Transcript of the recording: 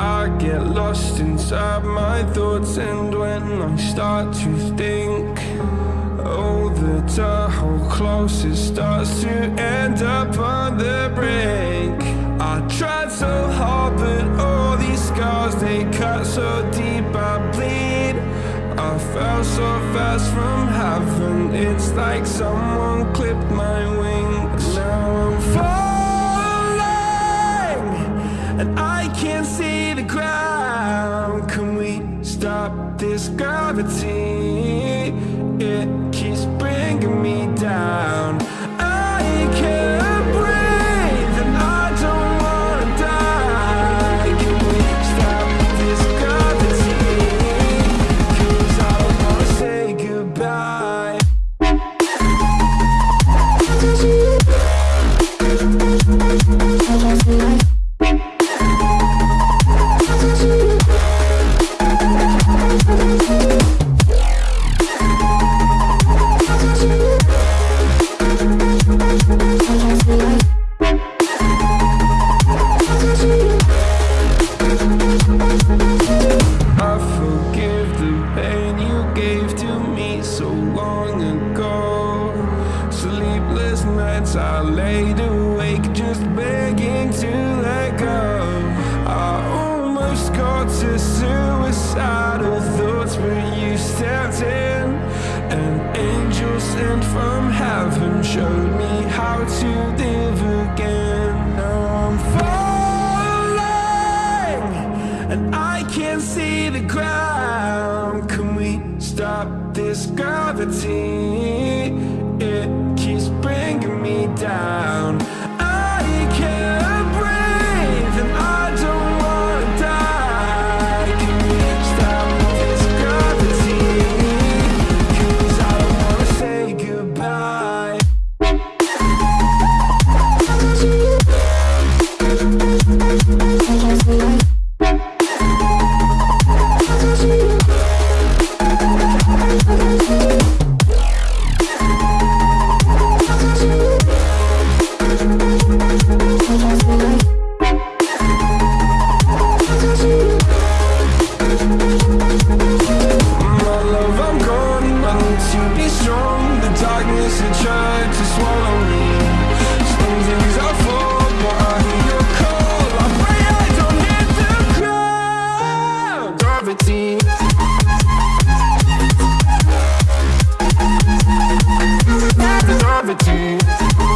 I get lost inside my thoughts and when I start to think Oh, the Tahoe closest starts to end up on the brink. I tried so hard but all these scars, they cut so deep I bleed. I fell so fast from heaven It's like someone clipped my wings. Now I'm falling stop this gravity? It keeps bringing me down I laid awake just begging to let go. I almost got to suicidal thoughts, but you stepped in. An angel sent from heaven showed me how to live again. Now I'm falling and I can't see the ground. Can we stop this gravity? Down. To be strong. The darkness had tried to swallow me. Some things I fall, but I hear your call. I pray I don't hit the ground. Gravity. Gravity.